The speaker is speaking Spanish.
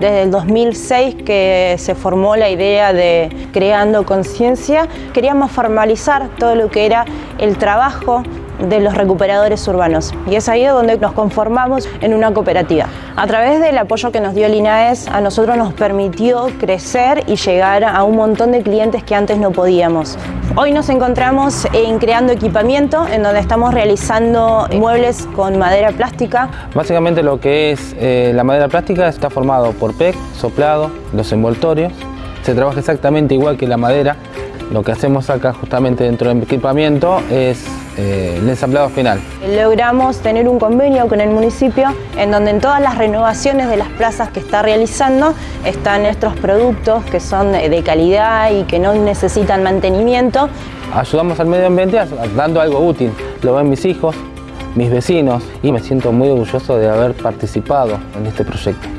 Desde el 2006 que se formó la idea de Creando Conciencia, queríamos formalizar todo lo que era el trabajo de los recuperadores urbanos y es ahí donde nos conformamos en una cooperativa. A través del apoyo que nos dio el INAES a nosotros nos permitió crecer y llegar a un montón de clientes que antes no podíamos. Hoy nos encontramos en creando equipamiento en donde estamos realizando muebles con madera plástica. Básicamente lo que es eh, la madera plástica está formado por PEC, soplado, los envoltorios. Se trabaja exactamente igual que la madera. Lo que hacemos acá justamente dentro del equipamiento es eh, el ensamblado final. Logramos tener un convenio con el municipio en donde en todas las renovaciones de las plazas que está realizando están nuestros productos que son de calidad y que no necesitan mantenimiento. Ayudamos al medio ambiente dando algo útil. Lo ven mis hijos, mis vecinos y me siento muy orgulloso de haber participado en este proyecto.